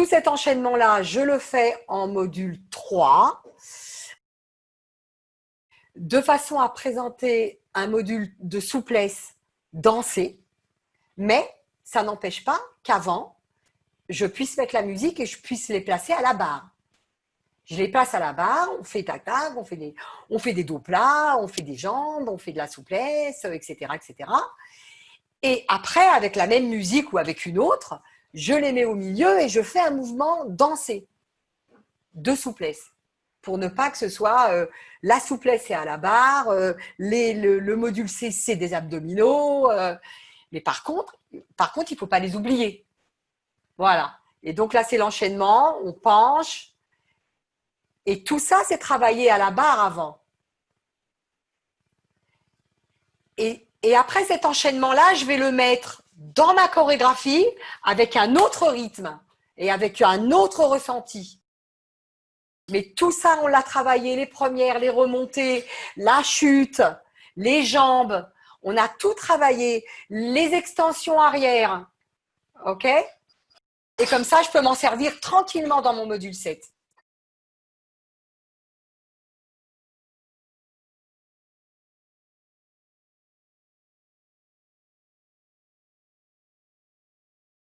tout cet enchaînement-là, je le fais en module 3, de façon à présenter un module de souplesse dansé, mais ça n'empêche pas qu'avant, je puisse mettre la musique et je puisse les placer à la barre. Je les place à la barre, on fait tac tac, on fait des, on fait des dos plats, on fait des jambes, on fait de la souplesse, etc., etc. Et après, avec la même musique ou avec une autre, je les mets au milieu et je fais un mouvement dansé de souplesse pour ne pas que ce soit euh, la souplesse est à la barre, euh, le, module C, c'est des abdominaux. Euh. mais par contre, il ne faut pas les oublier. Voilà. Et donc là, c'est l'enchaînement, on penche. Et tout ça, c'est travaillé à la barre avant. Et après cet enchaînement-là, je vais le mettre dans ma chorégraphie avec un autre rythme et avec un autre ressenti. Mais tout ça, on l'a travaillé, les premières, les remontées, la chute, les jambes. On a tout travaillé, les extensions arrière. OK? Et comme ça, je peux m'en servir tranquillement dans mon module 7.